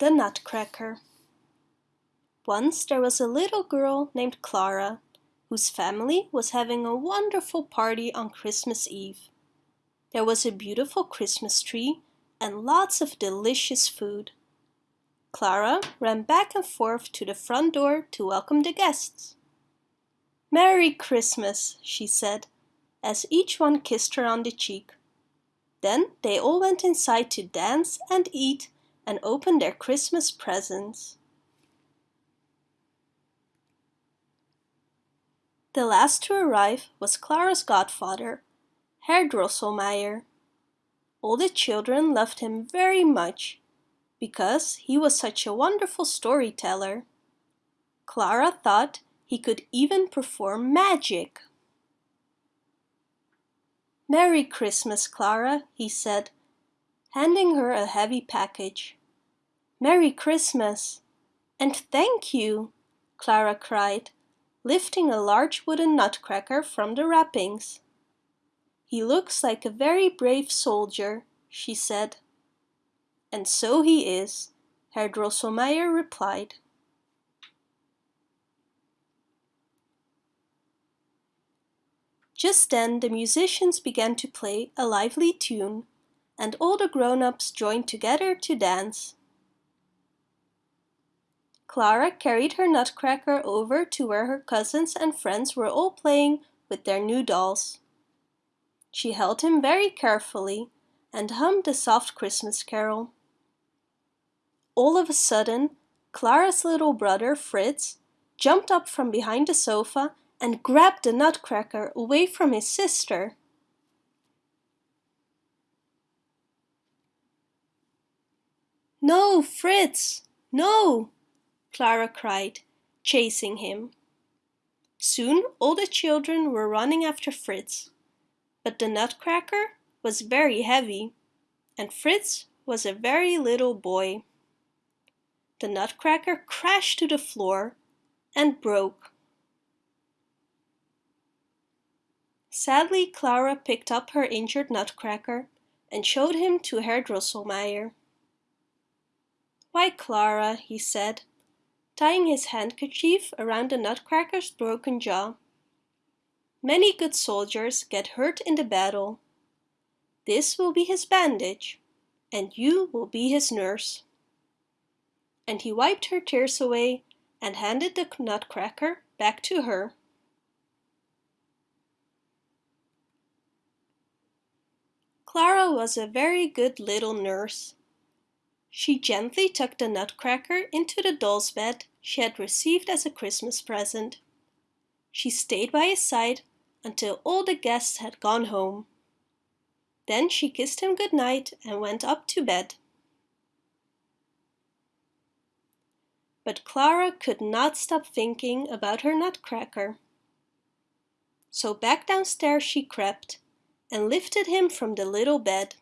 The Nutcracker Once there was a little girl named Clara, whose family was having a wonderful party on Christmas Eve. There was a beautiful Christmas tree and lots of delicious food. Clara ran back and forth to the front door to welcome the guests. Merry Christmas, she said, as each one kissed her on the cheek. Then they all went inside to dance and eat and open their Christmas presents. The last to arrive was Clara's godfather, Herr Drosselmeyer. All the children loved him very much because he was such a wonderful storyteller. Clara thought he could even perform magic. Merry Christmas, Clara, he said, handing her a heavy package. Merry Christmas! And thank you! Clara cried, lifting a large wooden nutcracker from the wrappings. He looks like a very brave soldier, she said. And so he is, Herr Drosselmeyer replied. Just then the musicians began to play a lively tune, and all the grown-ups joined together to dance. Clara carried her nutcracker over to where her cousins and friends were all playing with their new dolls. She held him very carefully and hummed a soft Christmas carol. All of a sudden, Clara's little brother, Fritz, jumped up from behind the sofa and grabbed the nutcracker away from his sister. No, Fritz, no, Clara cried, chasing him. Soon all the children were running after Fritz, but the nutcracker was very heavy, and Fritz was a very little boy. The nutcracker crashed to the floor and broke. Sadly, Clara picked up her injured nutcracker and showed him to Herr Drosselmeyer. Why, Clara, he said, tying his handkerchief around the nutcracker's broken jaw. Many good soldiers get hurt in the battle. This will be his bandage, and you will be his nurse. And he wiped her tears away and handed the nutcracker back to her. Clara was a very good little nurse. She gently tucked the nutcracker into the doll's bed she had received as a Christmas present. She stayed by his side until all the guests had gone home. Then she kissed him good night and went up to bed. But Clara could not stop thinking about her nutcracker. So back downstairs she crept and lifted him from the little bed.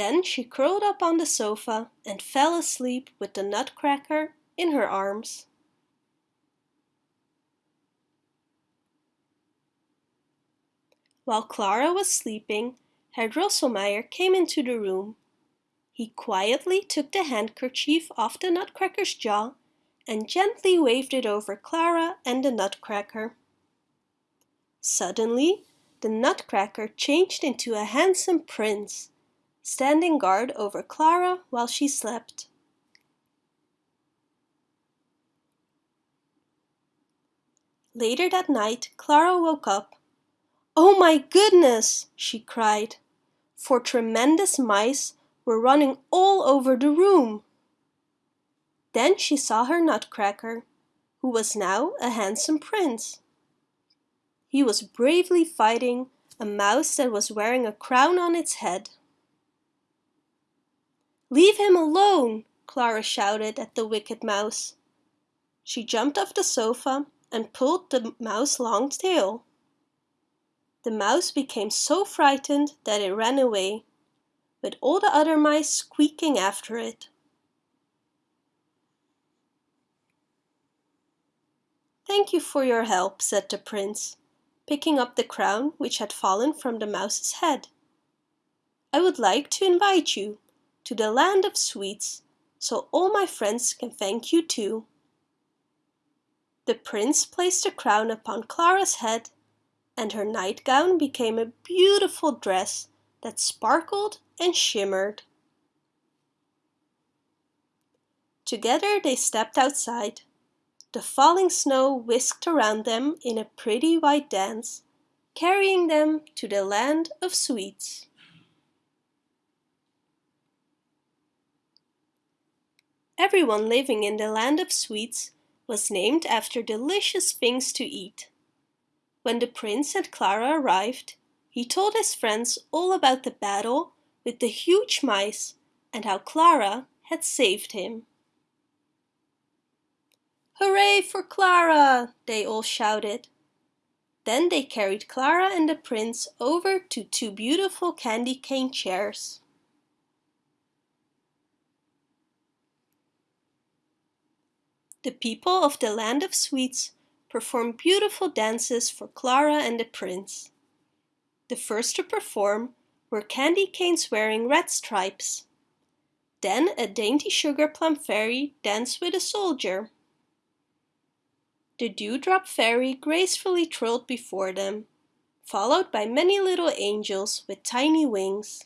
Then she curled up on the sofa and fell asleep with the nutcracker in her arms. While Clara was sleeping, Herr Drosselmeyer came into the room. He quietly took the handkerchief off the nutcracker's jaw and gently waved it over Clara and the nutcracker. Suddenly, the nutcracker changed into a handsome prince, standing guard over Clara while she slept. Later that night, Clara woke up. Oh my goodness, she cried, for tremendous mice were running all over the room. Then she saw her nutcracker, who was now a handsome prince. He was bravely fighting a mouse that was wearing a crown on its head. Leave him alone, Clara shouted at the wicked mouse. She jumped off the sofa and pulled the mouse's long tail. The mouse became so frightened that it ran away, with all the other mice squeaking after it. Thank you for your help, said the prince picking up the crown which had fallen from the mouse's head. I would like to invite you to the land of sweets so all my friends can thank you too. The prince placed a crown upon Clara's head and her nightgown became a beautiful dress that sparkled and shimmered. Together they stepped outside. The falling snow whisked around them in a pretty white dance, carrying them to the land of sweets. Everyone living in the land of sweets was named after delicious things to eat. When the prince and Clara arrived, he told his friends all about the battle with the huge mice and how Clara had saved him. Hooray for Clara! they all shouted. Then they carried Clara and the prince over to two beautiful candy cane chairs. The people of the land of sweets performed beautiful dances for Clara and the prince. The first to perform were candy canes wearing red stripes. Then a dainty sugar plum fairy danced with a soldier. The dewdrop fairy gracefully trilled before them, followed by many little angels with tiny wings.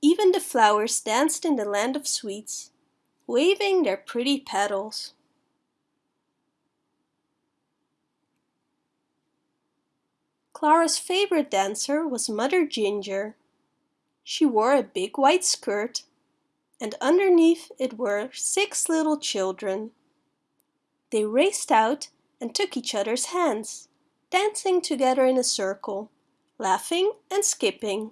Even the flowers danced in the land of sweets, waving their pretty petals. Clara's favorite dancer was Mother Ginger. She wore a big white skirt and underneath it were six little children. They raced out and took each other's hands, dancing together in a circle, laughing and skipping.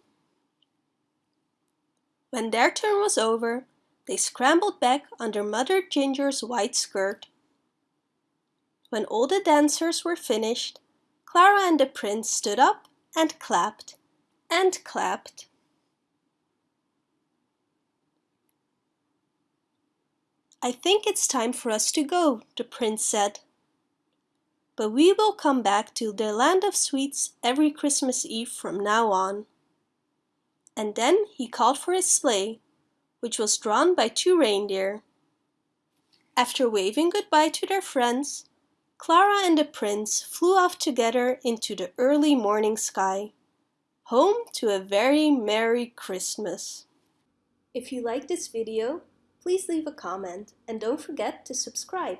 When their turn was over, they scrambled back under Mother Ginger's white skirt. When all the dancers were finished, Clara and the prince stood up and clapped and clapped. I think it's time for us to go, the prince said. But we will come back to the land of sweets every Christmas Eve from now on. And then he called for his sleigh, which was drawn by two reindeer. After waving goodbye to their friends, Clara and the prince flew off together into the early morning sky, home to a very Merry Christmas. If you like this video, please leave a comment and don't forget to subscribe.